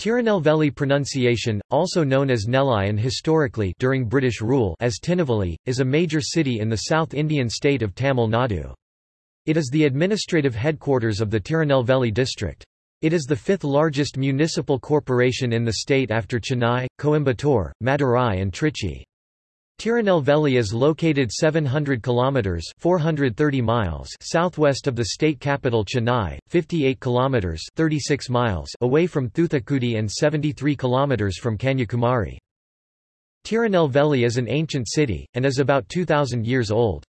Tirunelveli pronunciation, also known as Nelai and historically during British rule as Tinnevelly, is a major city in the South Indian state of Tamil Nadu. It is the administrative headquarters of the Tirunelveli district. It is the fifth largest municipal corporation in the state after Chennai, Coimbatore, Madurai and Trichy. Tirunelveli is located 700 kilometers (430 miles) southwest of the state capital Chennai, 58 kilometers (36 miles) away from Thoothukudi and 73 kilometers from Kanyakumari. Tirunelveli is an ancient city and is about 2000 years old.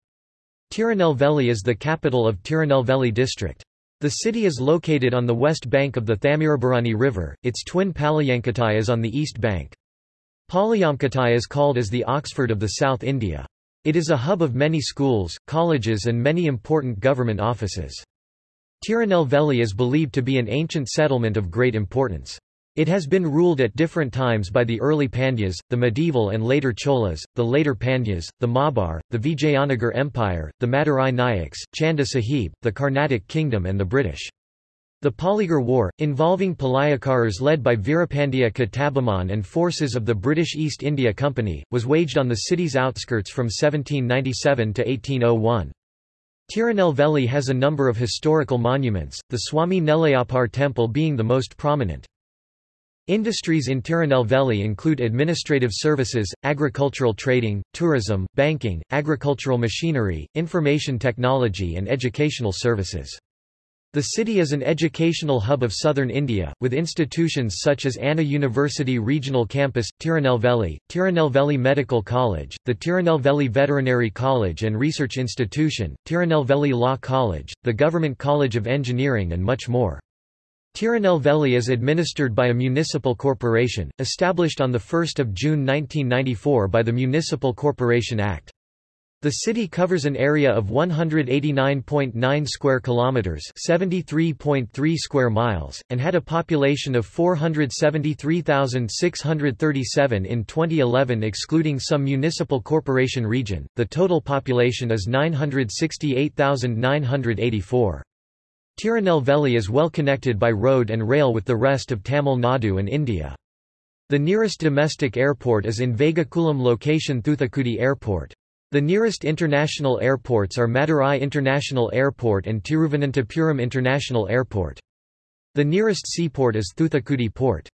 Tirunelveli is the capital of Tirunelveli district. The city is located on the west bank of the Thamirabarani River, its twin Palayamkottai is on the east bank. Palayamkottai is called as the Oxford of the South India. It is a hub of many schools, colleges and many important government offices. Tirunelveli is believed to be an ancient settlement of great importance. It has been ruled at different times by the early Pandyas, the medieval and later Cholas, the later Pandyas, the Malabar, the Vijayanagar Empire, the Madurai Nayaks, Chanda Sahib, the Carnatic Kingdom and the British. The Polygar War, involving Palayakaras led by Veerapandya Kattabomman and forces of the British East India Company, was waged on the city's outskirts from 1797 to 1801. Tirunelveli has a number of historical monuments, the Swami Nellaiappar temple being the most prominent. Industries in Tirunelveli include administrative services, agricultural trading, tourism, banking, agricultural machinery, information technology and educational services. The city is an educational hub of southern India, with institutions such as Anna University Regional Campus, Tirunelveli, Tirunelveli Medical College, the Tirunelveli Veterinary College and Research Institution, Tirunelveli Law College, the Government College of Engineering and much more. Tirunelveli is administered by a municipal corporation, established on 1 June 1994 by the Municipal Corporation Act. The city covers an area of 189.9 square kilometers, 73.3 square miles, and had a population of 473,637 in 2011 excluding some municipal corporation region. The total population is 968,984. Tirunelveli is well connected by road and rail with the rest of Tamil Nadu and India. The nearest domestic airport is in Vagaikulam location Thoothukudi Airport. The nearest international airports are Madurai International Airport and Tiruvananthapuram International Airport. The nearest seaport is Thoothukudi Port.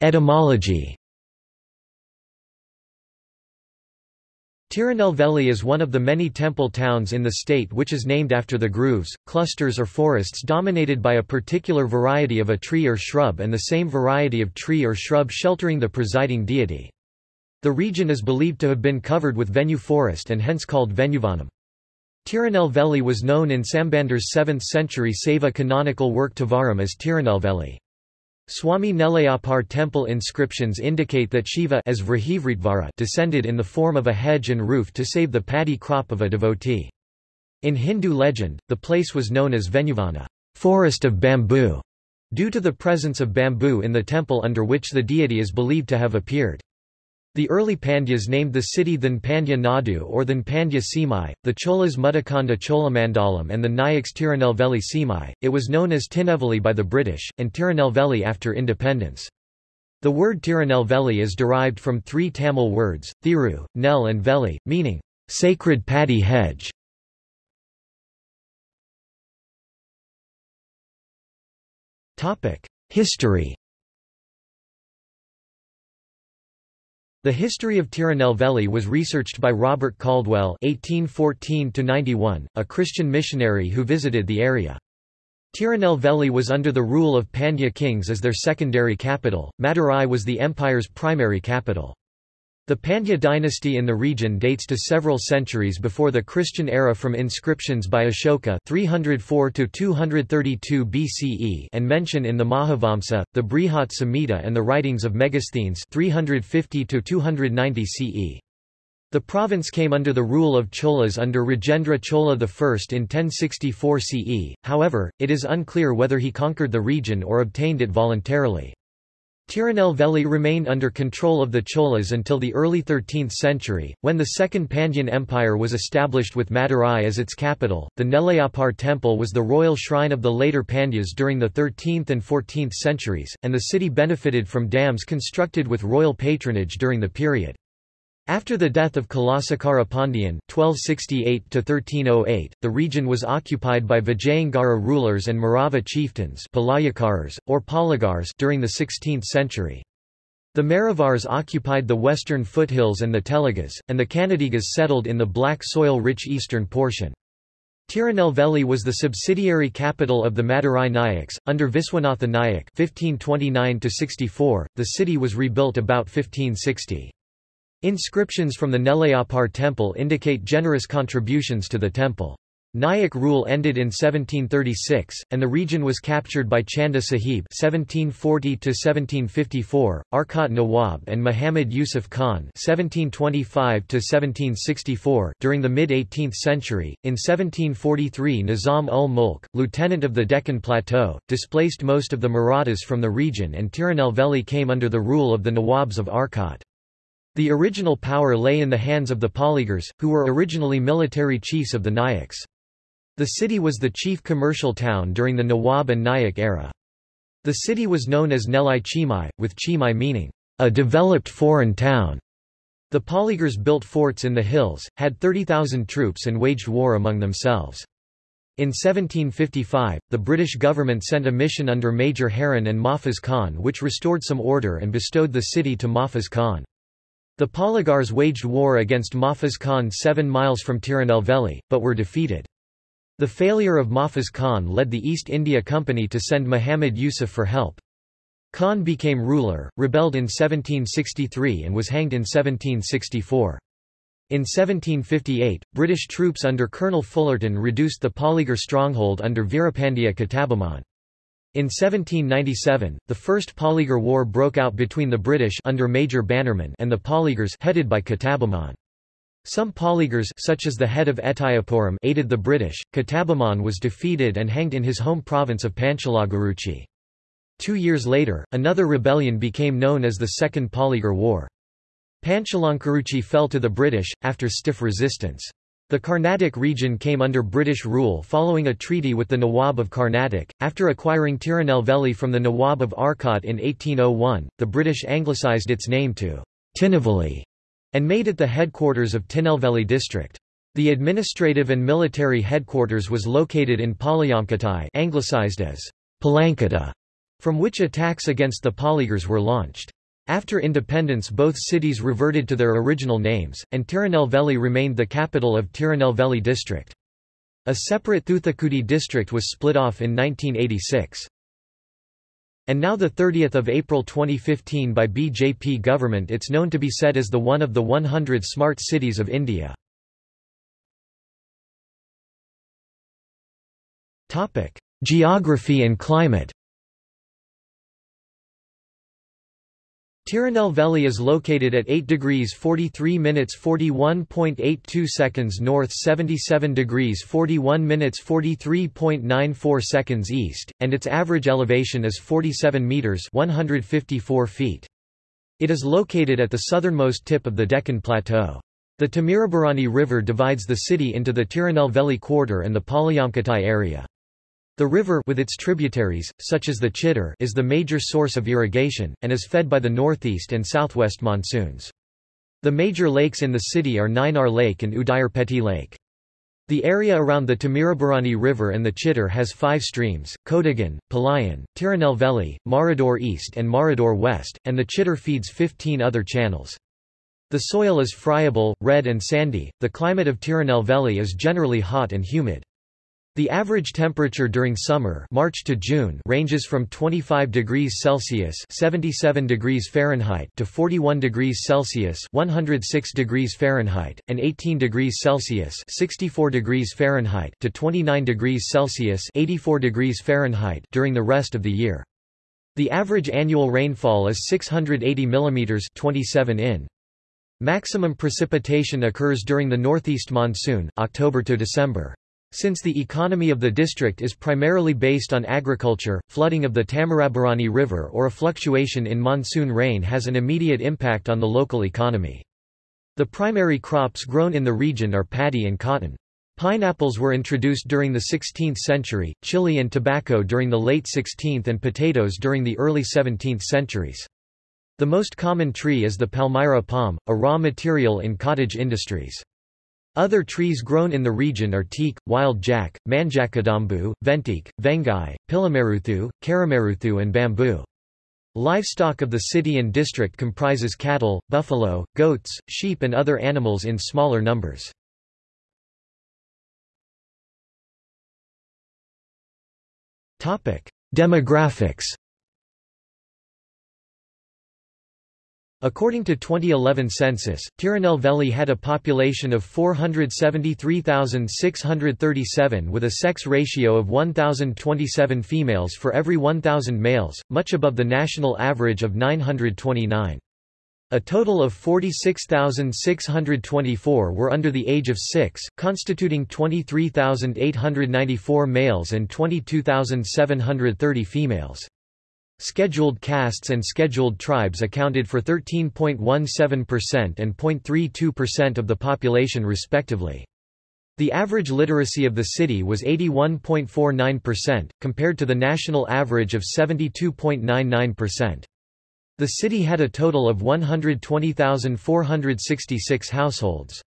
Etymology Tirunelveli is one of the many temple towns in the state which is named after the groves, clusters or forests dominated by a particular variety of a tree or shrub and the same variety of tree or shrub sheltering the presiding deity. The region is believed to have been covered with Venu forest and hence called Venuvanam. Tirunelveli was known in Sambandar's 7th century Saiva canonical work Tevaram as Tirunelveli. Swami Nellaiappar temple inscriptions indicate that Shiva as descended in the form of a hedge and roof to save the paddy crop of a devotee. In Hindu legend, the place was known as Venuvana forest of bamboo", due to the presence of bamboo in the temple under which the deity is believed to have appeared. The early Pandyas named the city Than Pandya Nadu or Than Pandya Simai, the Cholas Mudakanda Cholamandalam and the Nayaks Tirunelveli Simai. It was known as Tinnevelly by the British, and Tirunelveli after independence. The word Tirunelveli is derived from three Tamil words, Thiru, Nel and Veli, meaning, sacred paddy hedge. History The history of Tirunelveli was researched by Robert Caldwell (1814–91), a Christian missionary who visited the area. Tirunelveli was under the rule of Pandya kings as their secondary capital. Madurai was the empire's primary capital. The Pandya dynasty in the region dates to several centuries before the Christian era from inscriptions by Ashoka 304 232 BCE and mention in the Mahavamsa, the Brihat Samhita and the writings of Megasthenes 350 290 CE. The province came under the rule of Cholas under Rajendra Chola I in 1064 CE, however, it is unclear whether he conquered the region or obtained it voluntarily. Tirunelveli remained under control of the Cholas until the early 13th century, when the Second Pandyan Empire was established with Madurai as its capital. The Nellaiappar temple was the royal shrine of the later Pandyas during the 13th and 14th centuries, and the city benefited from dams constructed with royal patronage during the period. After the death of Kulasekara Pandyan (1268–1308), the region was occupied by Vijayanagara rulers and Marava chieftains Palayakars, or Poligars during the 16th century. The Maravars occupied the western foothills and the Telugus, and the Kannadigas settled in the black soil-rich eastern portion. Tirunelveli was the subsidiary capital of the Madurai Nayaks. Under Viswanatha Nayak (1529–64), the city was rebuilt about 1560. Inscriptions from the Nellaiappar temple indicate generous contributions to the temple. Nayak rule ended in 1736, and the region was captured by Chanda Sahib (1740–1754), Arcot Nawab, and Muhammad Yusuf Khan (1725–1764) during the mid-18th century. In 1743, Nizam ul Mulk, lieutenant of the Deccan Plateau, displaced most of the Marathas from the region, and Tirunelveli came under the rule of the Nawabs of Arcot. The original power lay in the hands of the Poligars, who were originally military chiefs of the Nayaks. The city was the chief commercial town during the Nawab and Nayak era. The city was known as Nelai Chimai, with Chimai meaning, a developed foreign town. The Poligars built forts in the hills, had 30,000 troops and waged war among themselves. In 1755, the British government sent a mission under Major Heron and Mahfuz Khan which restored some order and bestowed the city to Mahfuz Khan. The Poligars waged war against Mahfuz Khan seven miles from Tirunelveli, but were defeated. The failure of Mahfuz Khan led the East India Company to send Muhammad Yusuf for help. Khan became ruler, rebelled in 1763 and was hanged in 1764. In 1758, British troops under Colonel Fullerton reduced the Poligar stronghold under Veerapandiya Kattabomman. In 1797, the First Poligar War broke out between the British under Major Bannerman and the Poligars headed by Kattabomman. Some Poligars such as the head of Etayapuram aided the British. Kattabomman was defeated and hanged in his home province of Panchalankurichi. Two years later, another rebellion became known as the Second Poligar War. Panchalankurichi fell to the British, after stiff resistance. The Carnatic region came under British rule following a treaty with the Nawab of Carnatic. After acquiring Tirunelveli from the Nawab of Arcot in 1801, the British anglicised its name to Tinnevelly and made it the headquarters of Tinnevelly district. The administrative and military headquarters was located in Palayamkottai anglicised as Palamcottah, from which attacks against the Poligars were launched. After independence both cities reverted to their original names, and Tirunelveli remained the capital of Tirunelveli district. A separate Thoothukudi district was split off in 1986. And now 30 April 2015 by BJP government it's known to be said as the one of the 100 smart cities of India. Geography and climate Tirunelveli is located at 8 degrees 43 minutes 41.82 seconds north 77 degrees 41 minutes 43.94 seconds east, and its average elevation is 47 metres 154 feet. It is located at the southernmost tip of the Deccan Plateau. The Tamirabarani River divides the city into the Tirunelveli quarter and the Palayamkottai area. The river with its tributaries, such as the Chitter, is the major source of irrigation, and is fed by the northeast and southwest monsoons. The major lakes in the city are Nainar Lake and Udayarpeti Lake. The area around the Tamirabarani River and the Chitter has five streams, Kodagan, Palayan, Tirunelveli, Marador East and Marador West, and the Chitter feeds 15 other channels. The soil is friable, red and sandy. The climate of Tirunelveli is generally hot and humid. The average temperature during summer March to June ranges from 25 degrees Celsius 77 degrees Fahrenheit to 41 degrees Celsius 106 degrees Fahrenheit, and 18 degrees Celsius 64 degrees Fahrenheit to 29 degrees Celsius 84 degrees Fahrenheit during the rest of the year. The average annual rainfall is 680 mm 27 in. Maximum precipitation occurs during the northeast monsoon, October to December. Since the economy of the district is primarily based on agriculture, flooding of the Tamirabarani River or a fluctuation in monsoon rain has an immediate impact on the local economy. The primary crops grown in the region are paddy and cotton. Pineapples were introduced during the 16th century, chili and tobacco during the late 16th and potatoes during the early 17th centuries. The most common tree is the Palmyra palm, a raw material in cottage industries. Other trees grown in the region are teak, wild jack, manjakadambu, ventik, vengai, pilameruthu, karameruthu and bamboo. Livestock of the city and district comprises cattle, buffalo, goats, sheep and other animals in smaller numbers. Demographics According to 2011 census, Tirunelveli had a population of 473,637 with a sex ratio of 1,027 females for every 1,000 males, much above the national average of 929. A total of 46,624 were under the age of 6, constituting 23,894 males and 22,730 females. Scheduled castes and scheduled tribes accounted for 13.17% and 0.32% of the population respectively. The average literacy of the city was 81.49%, compared to the national average of 72.99%. The city had a total of 120,466 households.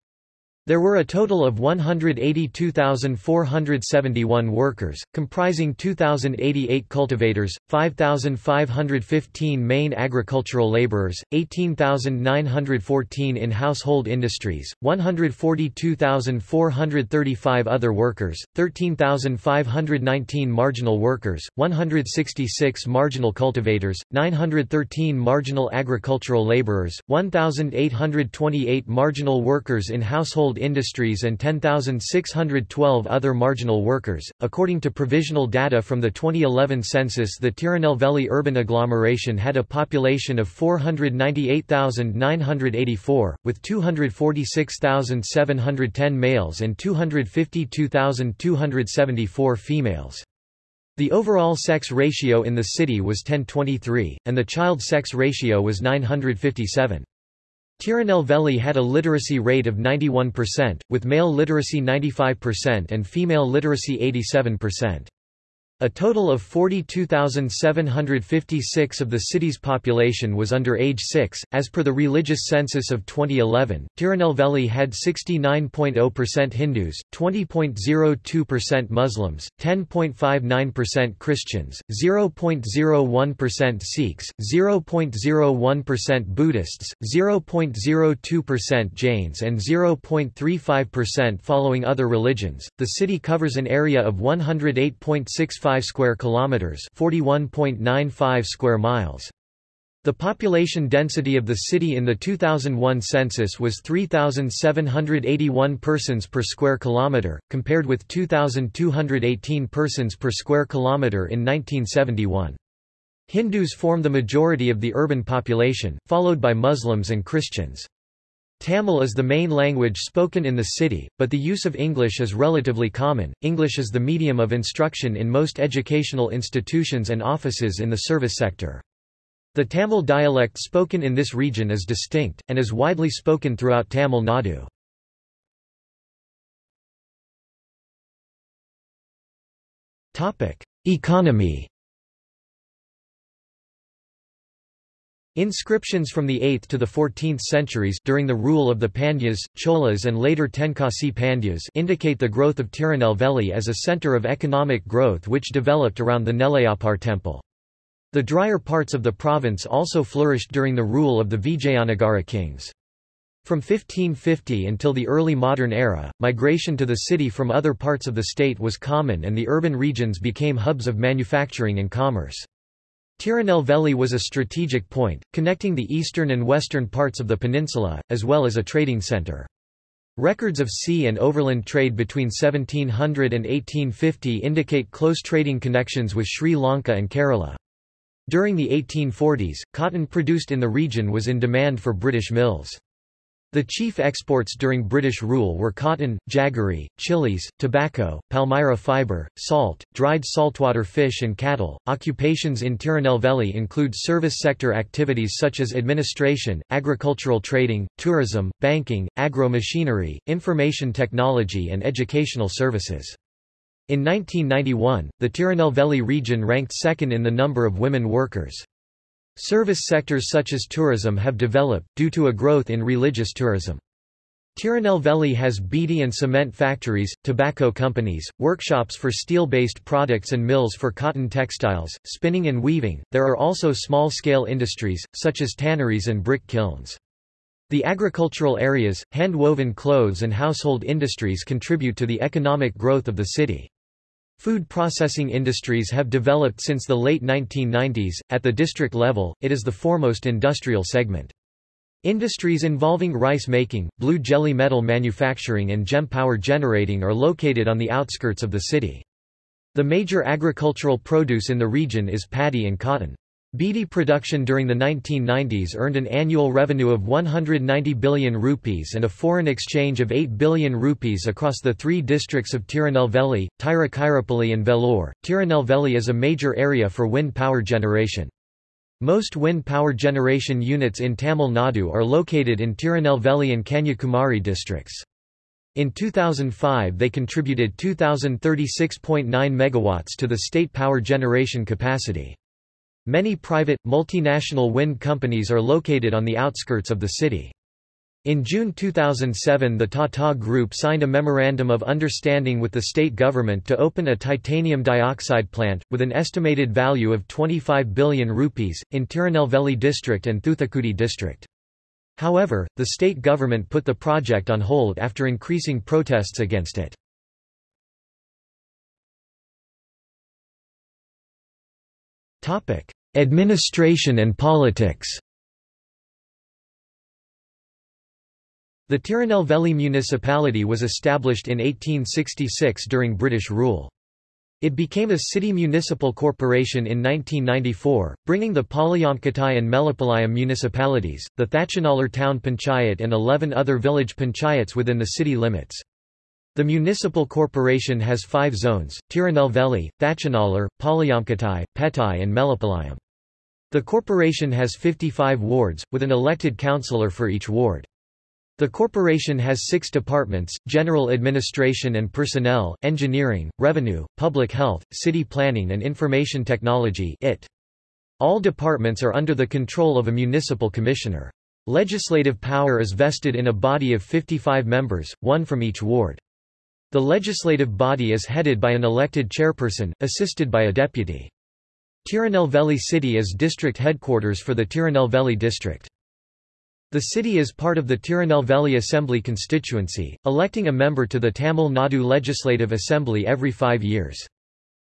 There were a total of 182,471 workers, comprising 2,088 cultivators, 5,515 main agricultural laborers, 18,914 in household industries, 142,435 other workers, 13,519 marginal workers, 166 marginal cultivators, 913 marginal agricultural laborers, 1,828 marginal workers in household household industries and 10,612 other marginal workers. According to provisional data from the 2011 census, the Tirunelveli urban agglomeration had a population of 498,984, with 246,710 males and 252,274 females. The overall sex ratio in the city was 1023, and the child sex ratio was 957. Tirunelveli had a literacy rate of 91%, with male literacy 95% and female literacy 87%. A total of 42,756 of the city's population was under age 6. As per the religious census of 2011, Tirunelveli had 69.0% Hindus, 20.02% Muslims, 10.59% Christians, 0.01% Sikhs, 0.01% Buddhists, 0.02% Jains, and 0.35% following other religions. The city covers an area of 108.65 square kilometers, 41.95 square miles. The population density of the city in the 2001 census was 3781 persons per square kilometer, compared with 2218 persons per square kilometer in 1971. Hindus form the majority of the urban population, followed by Muslims and Christians. Tamil is the main language spoken in the city, but the use of English is relatively common. English is the medium of instruction in most educational institutions and offices in the service sector. The Tamil dialect spoken in this region is distinct, and is widely spoken throughout Tamil Nadu. Economy Inscriptions from the 8th to the 14th centuries during the rule of the Pandyas, Cholas and later Tenkasi Pandyas indicate the growth of Tirunelveli as a center of economic growth which developed around the Nellaiappar temple. The drier parts of the province also flourished during the rule of the Vijayanagara kings. From 1550 until the early modern era, migration to the city from other parts of the state was common and the urban regions became hubs of manufacturing and commerce. Tirunelveli was a strategic point, connecting the eastern and western parts of the peninsula, as well as a trading centre. Records of sea and overland trade between 1700 and 1850 indicate close trading connections with Sri Lanka and Kerala. During the 1840s, cotton produced in the region was in demand for British mills. The chief exports during British rule were cotton, jaggery, chilies, tobacco, palmyra fibre, salt, dried saltwater fish and cattle. Occupations in Tirunelveli include service sector activities such as administration, agricultural trading, tourism, banking, agro-machinery, information technology and educational services. In 1991, the Tirunelveli region ranked second in the number of women workers. Service sectors such as tourism have developed, due to a growth in religious tourism. Tirunelveli has beedi and cement factories, tobacco companies, workshops for steel-based products and mills for cotton textiles, spinning and weaving. There are also small-scale industries, such as tanneries and brick kilns. The agricultural areas, hand-woven clothes and household industries contribute to the economic growth of the city. Food processing industries have developed since the late 1990s. At the district level, it is the foremost industrial segment. Industries involving rice making, blue jelly metal manufacturing and gem power generating are located on the outskirts of the city. The major agricultural produce in the region is paddy and cotton. Beedi production during the 1990s earned an annual revenue of 190 billion rupees and a foreign exchange of 8 billion rupees across the three districts of Tirunelveli, Tiruchirappalli and Vellore. Tirunelveli is a major area for wind power generation. Most wind power generation units in Tamil Nadu are located in Tirunelveli and Kanyakumari districts. In 2005 they contributed 2036.9 megawatts to the state power generation capacity. Many private, multinational wind companies are located on the outskirts of the city. In June 2007 the Tata Group signed a Memorandum of Understanding with the state government to open a titanium dioxide plant, with an estimated value of 25 billion rupees, in Tirunelveli district and Thoothukudi district. However, the state government put the project on hold after increasing protests against it. Administration and politics The Tirunelveli municipality was established in 1866 during British rule. It became a city municipal corporation in 1994, bringing the Palayamkottai and Melipalayam municipalities, the Thatchanalar town panchayat and 11 other village panchayats within the city limits. The municipal corporation has five zones, Tirunelveli, Thatchanalar, Palayamkottai, Pettai and Melipalayam. The corporation has 55 wards, with an elected councillor for each ward. The corporation has six departments, general administration and personnel, engineering, revenue, public health, city planning and information technology IT. All departments are under the control of a municipal commissioner. Legislative power is vested in a body of 55 members, one from each ward. The legislative body is headed by an elected chairperson, assisted by a deputy. Tirunelveli city is district headquarters for the Tirunelveli district. The city is part of the Tirunelveli Assembly constituency, electing a member to the Tamil Nadu Legislative Assembly every five years.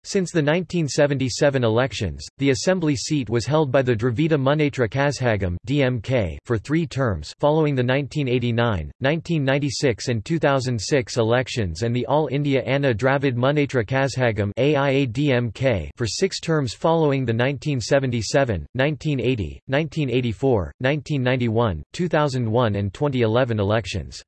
Since the 1977 elections, the assembly seat was held by the Dravida Munnetra Kazhagam (DMK) for 3 terms following the 1989, 1996 and 2006 elections and the All India Anna Dravida Munnetra Kazhagam (AIA-DMK) for 6 terms following the 1977, 1980, 1984, 1991, 2001 and 2011 elections.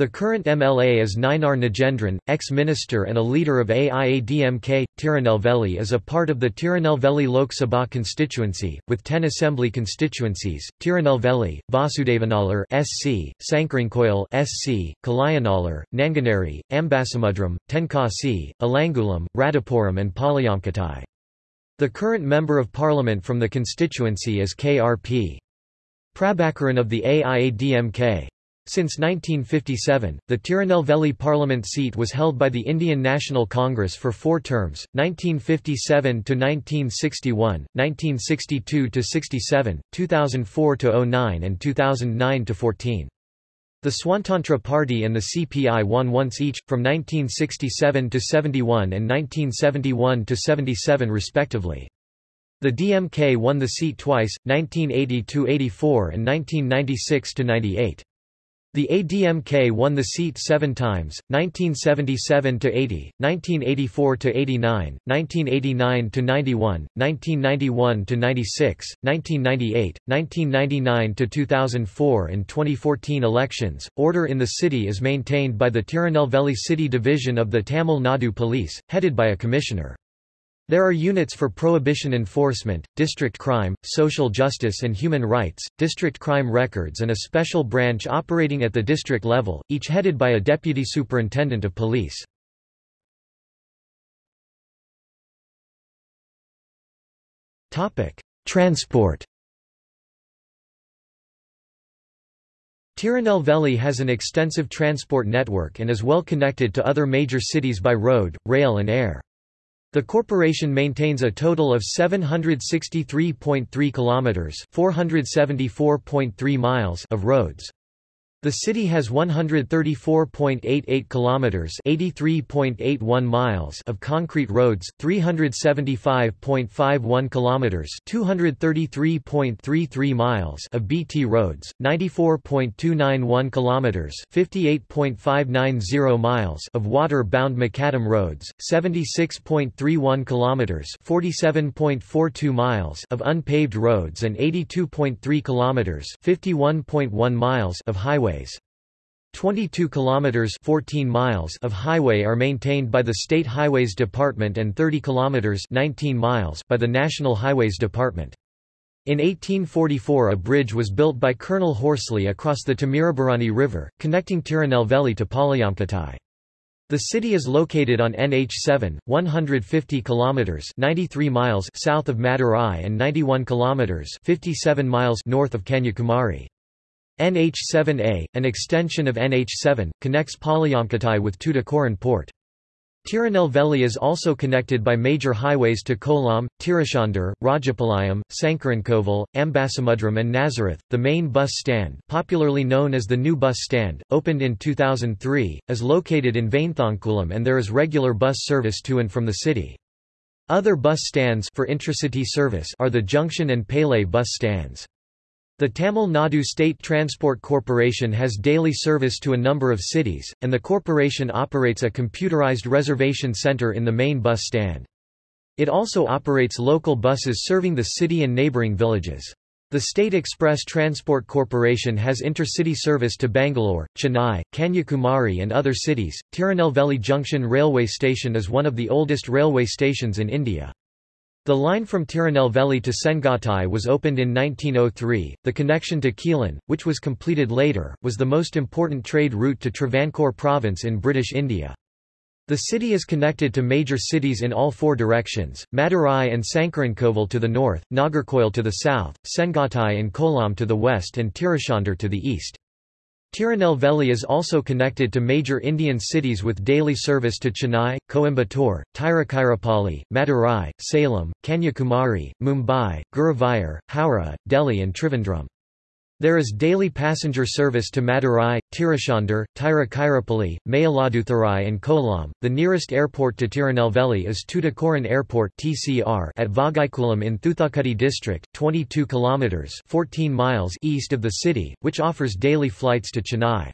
The current MLA is Nayanar Nagendran, ex-minister and a leader of AIADMK. Tirunelveli is a part of the Tirunelveli Lok Sabha constituency, with 10 assembly constituencies, Tirunelveli, Vasudevanallur SC, Sankarankoil SC, Kalayanalar, Nanganeri, Ambasamudram, Tenkasi, Alangulam, Radhapuram and Palayamkottai. The current Member of Parliament from the constituency is KRP. Prabhakaran of the AIADMK. Since 1957, the Tirunelveli parliament seat was held by the Indian National Congress for four terms, 1957–1961, 1962–67, 2004–09 and 2009–14. The Swatantra Party and the CPI won once each, from 1967 to 71 and 1971 to 77 respectively. The DMK won the seat twice, 1980–84 and 1996–98. The ADMK won the seat seven times, 1977–80, 1984–89, 1989–91, 1991–96, 1998, 1999–2004 and 2014 elections. Order in the city is maintained by the Tirunelveli City Division of the Tamil Nadu Police, headed by a commissioner. There are units for prohibition enforcement, district crime, social justice and human rights, district crime records and a special branch operating at the district level, each headed by a deputy superintendent of police. Transport Tirunelveli has an extensive transport network and is well connected to other major cities by road, rail and air. The corporation maintains a total of 763.3 kilometers, 474.3 miles of roads. The city has 134.88 kilometers, 83.81 miles of concrete roads, 375.51 kilometers, 233.33 miles of BT roads, 94.291 kilometers, 58.590 miles of water-bound macadam roads, 76.31 kilometers, 47.42 miles of unpaved roads and 82.3 kilometers, 51.1 miles of highway highways. 22 kilometers 14 miles of highway are maintained by the State Highways Department and 30 kilometers 19 miles by the National Highways Department. In 1844 a bridge was built by Colonel Horsley across the Tamirabarani River, connecting Tirunelveli to Palayamkottai. The city is located on NH7, 150 kilometers 93 miles south of Madurai and 91 kilometers 57 miles north of Kanyakumari. NH7A, an extension of NH7, connects Palayamkottai with Tuticorin port. Tirunelveli is also connected by major highways to Kollam, Tiruchendur, Rajapalayam, Sankarankovil, Ambasamudram and Nazareth. The main bus stand, popularly known as the New Bus Stand, opened in 2003, is located in Vainthankulam and there is regular bus service to and from the city. Other bus stands for intracity service are the Junction and Pele bus stands. The Tamil Nadu State Transport Corporation has daily service to a number of cities, and the corporation operates a computerized reservation center in the main bus stand. It also operates local buses serving the city and neighbouring villages. The State Express Transport Corporation has intercity service to Bangalore, Chennai, Kanyakumari and other cities. Tirunelveli Junction Railway Station is one of the oldest railway stations in India. The line from Tirunelveli to Sengottai was opened in 1903. The connection to Quilon, which was completed later, was the most important trade route to Travancore province in British India. The city is connected to major cities in all four directions, Madurai and Sankarankovil to the north, Nagercoil to the south, Sengottai and Kollam to the west and Tiruchendur to the east. Tirunelveli is also connected to major Indian cities with daily service to Chennai, Coimbatore, Tiruchirappalli, Madurai, Salem, Kanyakumari, Mumbai, Guruvayur, Howrah, Delhi and Trivandrum. There is daily passenger service to Madurai, Tiruchendur, Tiruchirappalli, Mayiladuthurai and Kollam. The nearest airport to Tirunelveli is Tuticorin Airport (TCR) at Vagaikulam in Thoothukudi district, 22 kilometers (14 miles) east of the city, which offers daily flights to Chennai.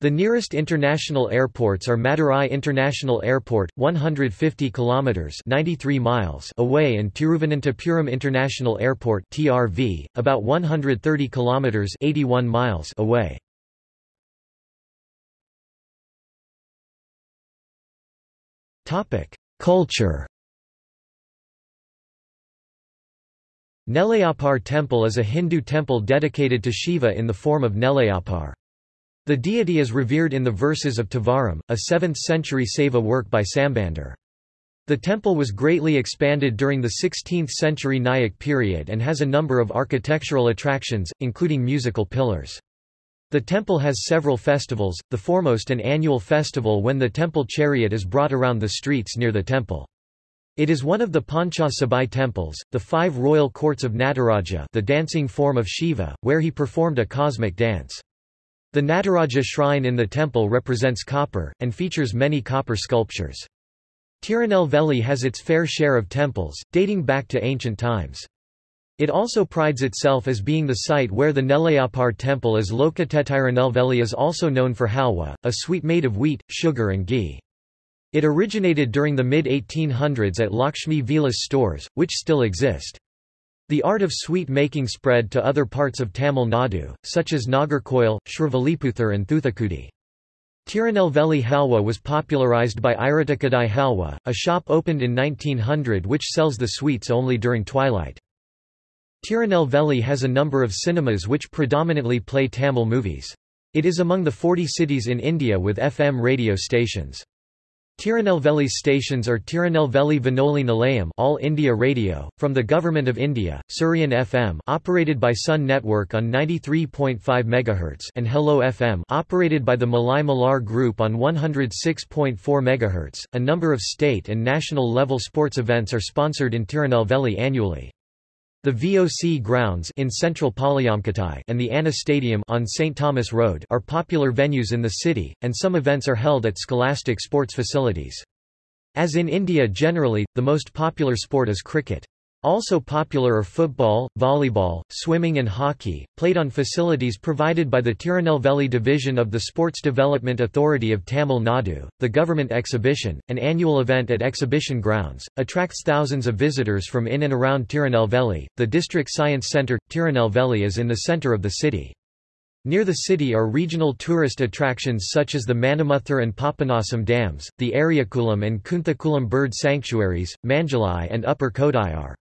The nearest international airports are Madurai International Airport, 150 kilometers (93 miles) away and Tiruvananthapuram International Airport (TRV), about 130 kilometers (81 miles) away. Topic: Culture. Nellaiappar Temple is a Hindu temple dedicated to Shiva in the form of Nellaiappar. The deity is revered in the verses of Tevaram, a 7th-century Saiva work by Sambandar. The temple was greatly expanded during the 16th-century Nayak period and has a number of architectural attractions, including musical pillars. The temple has several festivals, the foremost an annual festival when the temple chariot is brought around the streets near the temple. It is one of the Pancha Sabai temples, the five royal courts of Nataraja the dancing form of Shiva, where he performed a cosmic dance. The Nataraja shrine in the temple represents copper, and features many copper sculptures. Tirunelveli has its fair share of temples, dating back to ancient times. It also prides itself as being the site where the Nellaiappar temple is located. Tirunelveli is also known for halwa, a sweet made of wheat, sugar and ghee. It originated during the mid-1800s at Lakshmi Vilas stores, which still exist. The art of sweet making spread to other parts of Tamil Nadu, such as Nagercoil, Srivilliputhur and Thoothukudi. Tirunelveli halwa was popularized by Iratakadai Halwa, a shop opened in 1900 which sells the sweets only during twilight. Tirunelveli has a number of cinemas which predominantly play Tamil movies. It is among the 40 cities in India with FM radio stations. Tirunelveli's stations are Tirunelveli Vinoli Nilayam All India Radio, from the Government of India, Suryan FM operated by Sun Network on 93.5 MHz and Hello FM operated by the Malai Malar Group on 106.4 MHz. A number of state and national level sports events are sponsored in Tirunelveli annually. The VOC grounds in central and the Anna Stadium on St. Thomas Road are popular venues in the city, and some events are held at scholastic sports facilities. As in India generally, the most popular sport is cricket. Also popular are football, volleyball, swimming and hockey, played on facilities provided by the Tirunelveli division of the Sports Development Authority of Tamil Nadu. The government exhibition, an annual event at exhibition grounds, attracts thousands of visitors from in and around Tirunelveli. The district science centre, Tirunelveli is in the centre of the city. Near the city are regional tourist attractions such as the Manimuthar and Papanasam dams, the Ariakulam and Kunthakulam bird sanctuaries, Manjolai and Upper Kodayar.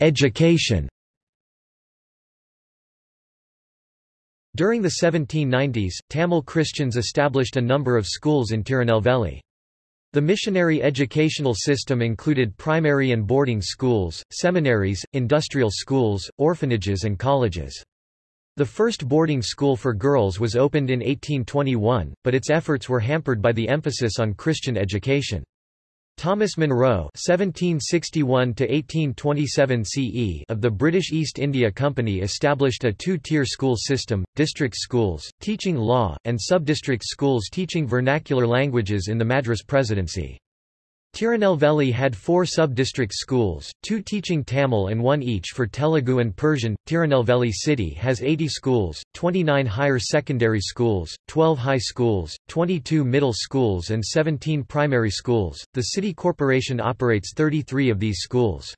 Education During the 1790s, Tamil Christians established a number of schools in Tirunelveli. The missionary educational system included primary and boarding schools, seminaries, industrial schools, orphanages and colleges. The first boarding school for girls was opened in 1821, but its efforts were hampered by the emphasis on Christian education. Thomas Munro (1761–1827 CE) of the British East India Company established a two-tier school system: district schools teaching law, and sub-district schools teaching vernacular languages in the Madras Presidency. Tirunelveli had four sub-district schools, two teaching Tamil and one each for Telugu and Persian. Tirunelveli city has 80 schools, 29 higher secondary schools, 12 high schools, 22 middle schools and 17 primary schools. The city corporation operates 33 of these schools.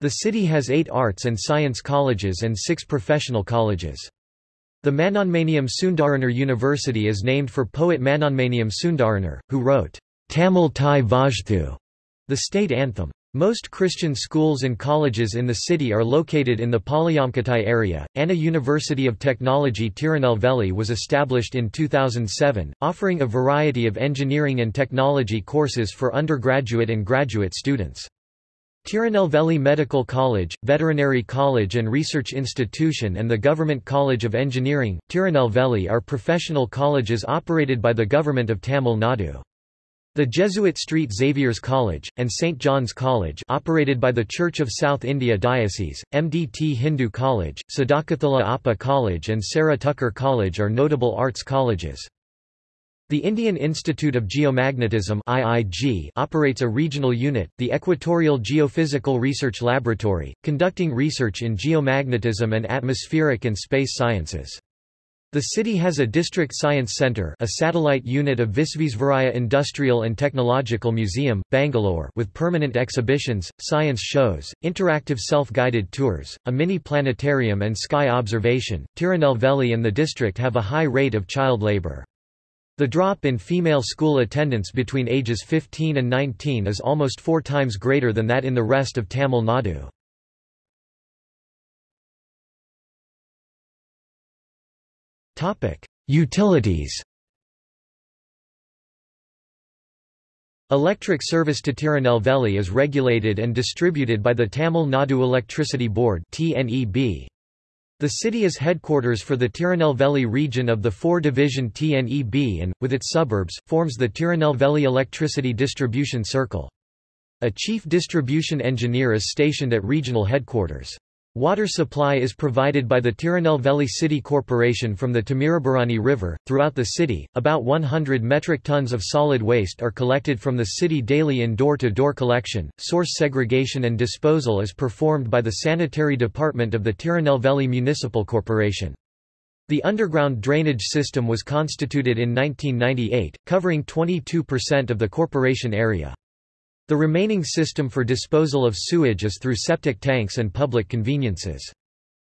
The city has 8 arts and science colleges and 6 professional colleges. The Manonmaniam Sundaranar University is named for poet Manonmaniam Sundaranar, who wrote Tamil Thai Vazhthu, the state anthem. Most Christian schools and colleges in the city are located in the Palayamkottai area. Anna University of Technology Tirunelveli was established in 2007, offering a variety of engineering and technology courses for undergraduate and graduate students. Tirunelveli Medical College, Veterinary College and Research Institution and the Government College of Engineering, Tirunelveli are professional colleges operated by the Government of Tamil Nadu. The Jesuit Street Xavier's College, and St. John's College operated by the Church of South India Diocese, MDT Hindu College, Sadakathullah Appa College and Sarah Tucker College are notable arts colleges. The Indian Institute of Geomagnetism IIG operates a regional unit, the Equatorial Geophysical Research Laboratory, conducting research in geomagnetism and atmospheric and space sciences. The city has a district science center a satellite unit of Visvesvaraya Industrial and Technological Museum, Bangalore with permanent exhibitions, science shows, interactive self-guided tours, a mini planetarium and sky observation. Tirunelveli and the district have a high rate of child labor. The drop in female school attendance between ages 15 and 19 is almost four times greater than that in the rest of Tamil Nadu. Utilities Electric service to Tirunelveli is regulated and distributed by the Tamil Nadu Electricity Board TNEB. The city is headquarters for the Tirunelveli region of the four-division TNEB and, with its suburbs, forms the Tirunelveli Electricity Distribution Circle. A chief distribution engineer is stationed at regional headquarters. Water supply is provided by the Tirunelveli City Corporation from the Thamirabarani River. Throughout the city, about 100 metric tons of solid waste are collected from the city daily in door to door collection. Source segregation and disposal is performed by the Sanitary Department of the Tirunelveli Municipal Corporation. The underground drainage system was constituted in 1998, covering 22% of the corporation area. The remaining system for disposal of sewage is through septic tanks and public conveniences.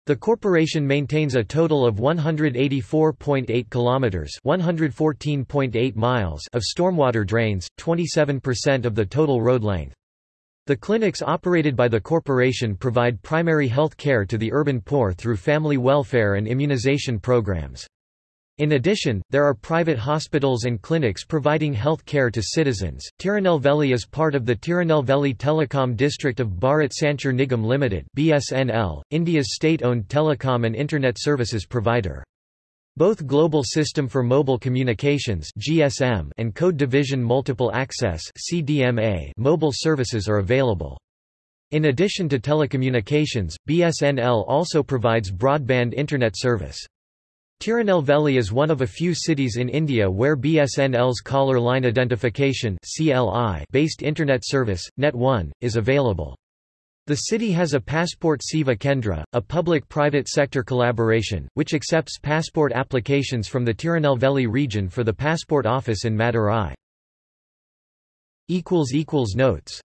The corporation maintains a total of 184.8 kilometers, 114.8 miles of stormwater drains, 27% of the total road length. The clinics operated by the corporation provide primary health care to the urban poor through family welfare and immunization programs. In addition, there are private hospitals and clinics providing health care to citizens. Tirunelveli is part of the Tirunelveli Telecom District of Bharat Sanchar Nigam Limited (BSNL), India's state-owned telecom and internet services provider. Both Global System for Mobile Communications (GSM) and Code Division Multiple Access (CDMA) mobile services are available. In addition to telecommunications, BSNL also provides broadband internet service. Tirunelveli is one of a few cities in India where BSNL's Caller Line Identification based Internet service, Net1, is available. The city has a Passport Seva Kendra, a public-private sector collaboration, which accepts passport applications from the Tirunelveli region for the Passport Office in Madurai. Notes